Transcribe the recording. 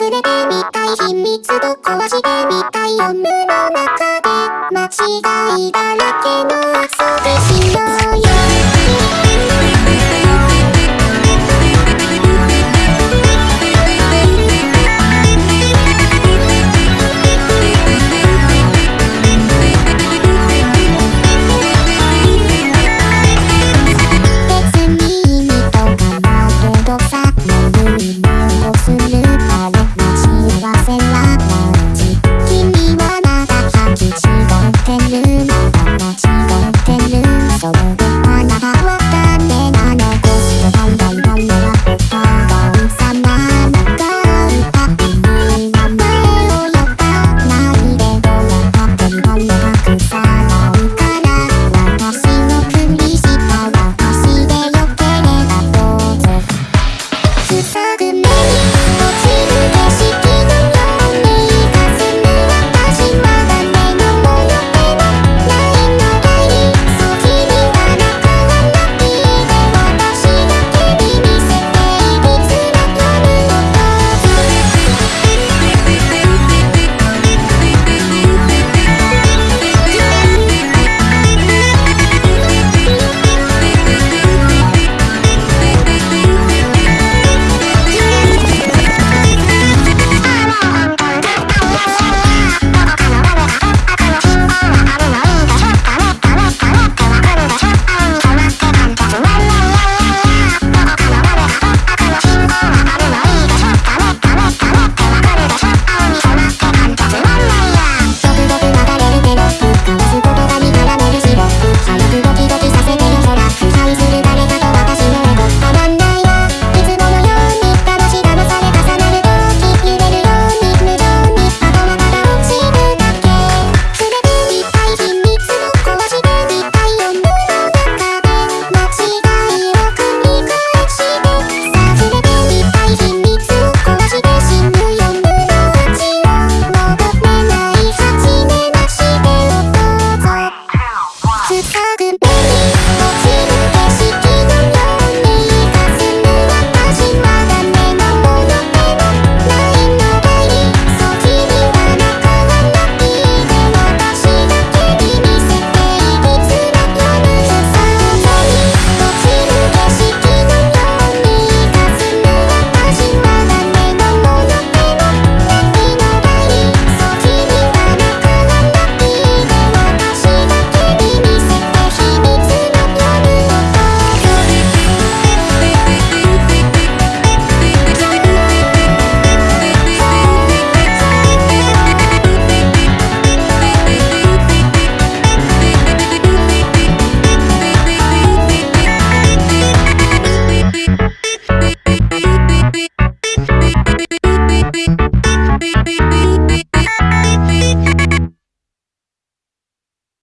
触れてみたい秘密と壊してみたい夜の中で間違いだらけの遊びしようよ